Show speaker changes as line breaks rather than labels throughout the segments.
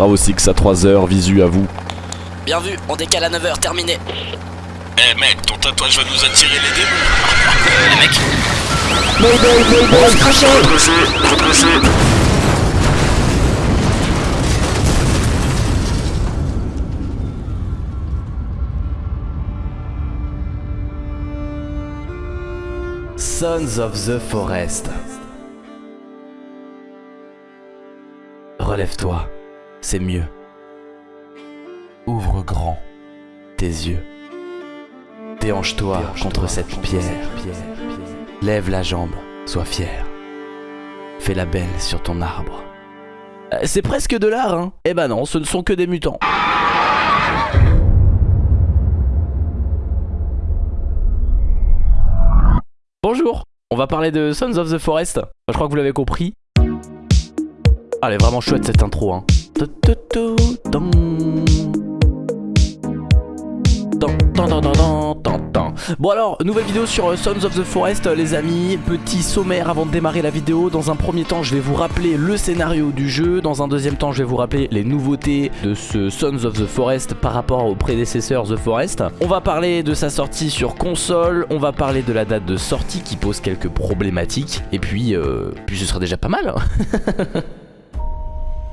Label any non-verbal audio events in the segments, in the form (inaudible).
Bravo Six à 3h, visu à vous.
Bien vu, on décale à 9h, terminé.
Eh mec, ton tatouage va nous attirer les démons.
Les mecs,
Redressez, redressez.
Sons of the Forest. Relève-toi, c'est mieux. Ouvre grand tes yeux. Déhanche-toi contre cette pierre. Lève la jambe, sois fier. Fais la belle sur ton arbre. Euh, C'est presque de l'art, hein Eh ben non, ce ne sont que des mutants. Bonjour, on va parler de Sons of the Forest. Je crois que vous l'avez compris. Ah, elle est vraiment chouette cette intro. Hein. Bon alors, nouvelle vidéo sur euh, Sons of the Forest euh, les amis, petit sommaire avant de démarrer la vidéo. Dans un premier temps je vais vous rappeler le scénario du jeu. Dans un deuxième temps je vais vous rappeler les nouveautés de ce Sons of the Forest par rapport au prédécesseur The Forest. On va parler de sa sortie sur console, on va parler de la date de sortie qui pose quelques problématiques. Et puis, euh, puis ce sera déjà pas mal hein. (laughs)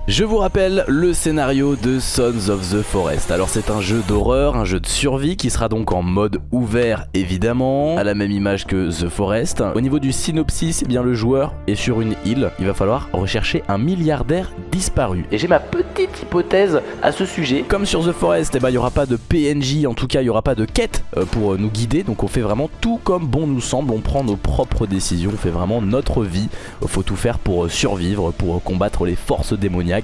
Je vous rappelle le scénario de Sons of the Forest. Alors c'est un jeu d'horreur, un jeu de survie qui sera donc en mode ouvert évidemment, à la même image que The Forest. Au niveau du synopsis, eh bien le joueur est sur une île. Il va falloir rechercher un milliardaire disparu. Et j'ai ma petite hypothèse à ce sujet. Comme sur The Forest, eh ben, il n'y aura pas de PNJ, en tout cas il n'y aura pas de quête euh, pour euh, nous guider. Donc on fait vraiment tout comme bon nous semble, on prend nos propres décisions, on fait vraiment notre vie. Faut tout faire pour euh, survivre, pour combattre les forces démoniaques.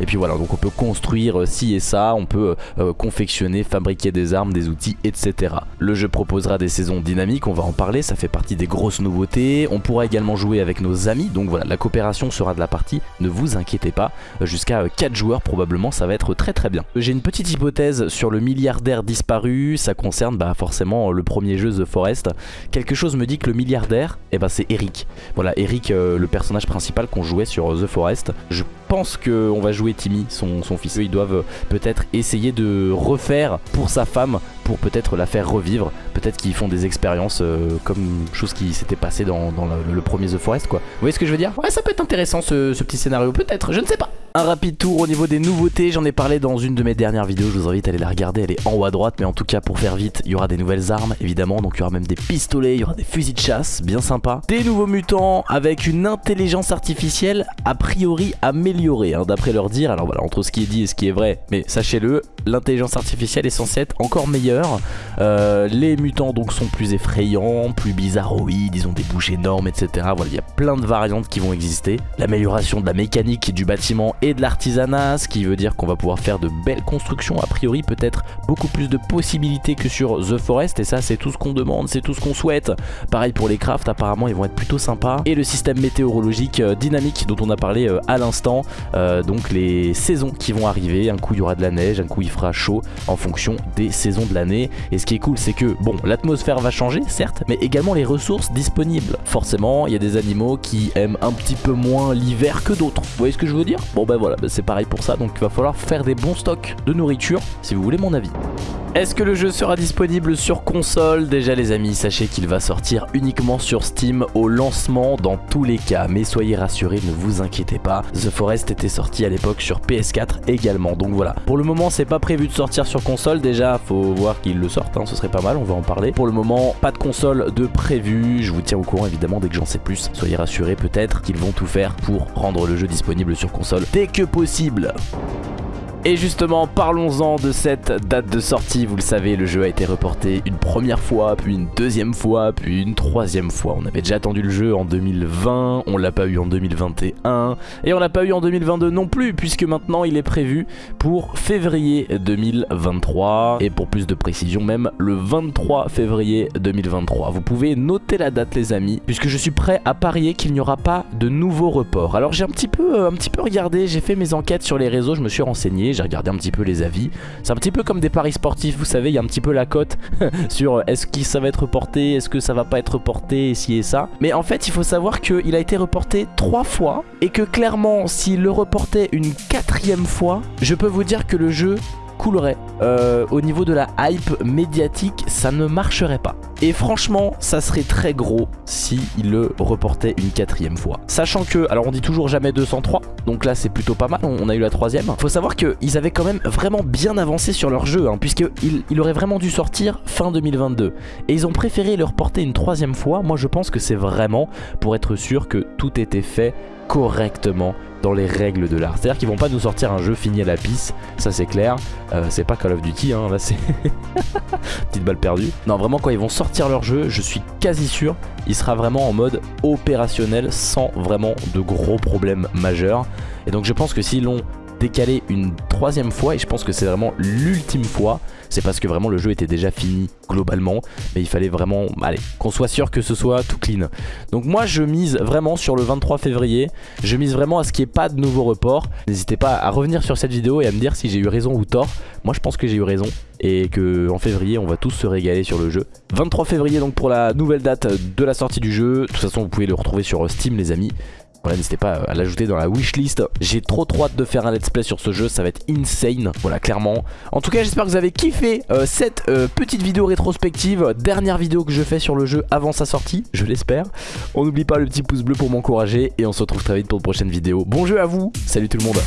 Et puis voilà, donc on peut construire euh, ci et ça, on peut euh, confectionner, fabriquer des armes, des outils, etc. Le jeu proposera des saisons dynamiques, on va en parler, ça fait partie des grosses nouveautés. On pourra également jouer avec nos amis, donc voilà, la coopération sera de la partie, ne vous inquiétez pas. Euh, Jusqu'à 4 joueurs probablement, ça va être très très bien. J'ai une petite hypothèse sur le milliardaire disparu, ça concerne bah, forcément le premier jeu The Forest. Quelque chose me dit que le milliardaire, eh ben, c'est Eric. Voilà, Eric, euh, le personnage principal qu'on jouait sur The Forest. Je pense qu'on va jouer Timmy, son, son fils. Ils doivent peut-être essayer de refaire pour sa femme, pour peut-être la faire revivre. Peut-être qu'ils font des expériences euh, comme chose qui s'était passé dans, le, premier The Forest, quoi. Vous voyez ce que je veux dire? Ouais, ça peut être intéressant ce petit scénario, peut-être, je ne sais pas. Un rapide tour au niveau des nouveautés, j'en ai parlé dans une de mes dernières vidéos, je vous invite à aller la regarder, elle est en haut à droite, mais en tout cas pour faire vite, il y aura des nouvelles armes évidemment, donc il y aura même des pistolets, il y aura des fusils de chasse, bien sympa. Des nouveaux mutants avec une intelligence artificielle a priori améliorée, hein, d'après leur dire, alors voilà, entre ce qui est dit et ce qui est vrai, mais sachez-le, l'intelligence artificielle est censée être encore meilleure, Euh, les mutants donc sont plus effrayants, plus bizarroïdes, ils ont des bouches énormes, etc. Voilà, il y a plein de variantes qui vont exister. L'amélioration de la mécanique du bâtiment et de l'artisanat, ce qui veut dire qu'on va pouvoir faire de belles constructions, a priori peut-être beaucoup plus de possibilités que sur The Forest, et ça c'est tout ce qu'on demande, c'est tout ce qu'on souhaite. Pareil pour les crafts, apparemment ils vont être plutôt sympas. Et le système météorologique euh, dynamique dont on a parlé euh, à l'instant, donc les saisons qui vont arriver, un coup il y aura de la neige, un coup il fera chaud en fonction des saisons de l'année. Et ce qui est cool c'est que, bon, l'atmosphère va changer certes, mais également les ressources disponibles. Forcément, il y a des animaux qui aiment un petit peu moins l'hiver que d'autres. Vous voyez ce que je veux dire? Bon ben voilà, bah, c'est pareil pour ça, donc il va falloir faire des bons stocks de nourriture si vous voulez mon avis. Est-ce que le jeu sera disponible sur console? Déjà les amis, sachez qu'il va sortir uniquement sur Steam au lancement dans tous les cas. Mais soyez rassurés, ne vous inquiétez pas. The Forest était sorti à l'époque sur PS4 également. Donc voilà. Pour le moment, c'est pas prévu de sortir sur console. Déjà, faut voir qu'ils le sortent, hein, ce serait pas mal, on va en parler. Pour le moment, pas de console de prévu. Je vous tiens au courant évidemment dès que j'en sais plus. Soyez rassurés, peut-être qu'ils vont tout faire pour rendre le jeu disponible sur console dès que possible. Et justement, parlons-en de cette date de sortie. Vous le savez, le jeu a été reporté une première fois, puis une deuxième fois, puis une troisième fois. On avait déjà attendu le jeu en 2020, on l'a pas eu en 2021, et on l'a pas eu en 2022 non plus, puisque maintenant il est prévu pour février 2023, et pour plus de précision même, le 23 février 2023. Vous pouvez noter la date les amis, puisque je suis prêt à parier qu'il n'y aura pas de nouveau report. Alors j'ai un petit peu, euh, un petit peu regardé, j'ai fait mes enquêtes sur les réseaux, je me suis renseigné, j'ai regardé un petit peu les avis. C'est un petit peu comme des paris sportifs, vous savez, il y a un petit peu la cote (laughs) sur est-ce que ça va être reporté, est-ce que ça va pas être reporté, et ci et ça. Mais en fait, il faut savoir qu'il a été reporté trois fois et que clairement, s'il le reportait une quatrième fois, je peux vous dire que le jeu coulerait. Euh, au niveau de la hype médiatique, ça ne marcherait pas. Et franchement, ça serait très gros si il le reportait une quatrième fois. Sachant que, alors on dit toujours jamais 203, donc là c'est plutôt pas mal, on a eu la troisième. Faut savoir qu'ils avaient quand même vraiment bien avancé sur leur jeu, hein, puisqu'il il aurait vraiment dû sortir fin 2022. Et ils ont préféré le reporter une troisième fois. Moi je pense que c'est vraiment pour être sûr que tout était fait correctement dans les règles de l'art. C'est-à-dire qu'ils vont pas nous sortir un jeu fini à la pisse, ça c'est clair. Euh, c'est pas Call of Duty, hein, là c'est... (laughs) Petite balle perdue. Non, vraiment quand ils vont sortir leur jeu, je suis quasi sûr, il sera vraiment en mode opérationnel sans vraiment de gros problèmes majeurs. Et donc je pense que s'ils l'ont décalé une troisième fois et je pense que c'est vraiment l'ultime fois. C'est parce que vraiment le jeu était déjà fini globalement mais il fallait vraiment allez qu'on soit sûr que ce soit tout clean. Donc moi je mise vraiment sur le 23 février. Je mise vraiment à ce qu'il n'y ait pas de nouveau report n'hésitez pas à revenir sur cette vidéo et à me dire si j'ai eu raison ou tort. Moi je pense que j'ai eu raison et que en février on va tous se régaler sur le jeu. 23 février donc pour la nouvelle date de la sortie du jeu. De toute façon vous pouvez le retrouver sur Steam les amis voilà, n'hésitez pas à l'ajouter dans la wishlist. J'ai trop trop hâte de faire un let's play sur ce jeu, ça va être insane, voilà clairement. En tout cas, j'espère que vous avez kiffé euh, cette euh, petite vidéo rétrospective, dernière vidéo que je fais sur le jeu avant sa sortie, je l'espère. On n'oublie pas le petit pouce bleu pour m'encourager et on se retrouve très vite pour une prochaine vidéo. Bon jeu à vous, salut tout le monde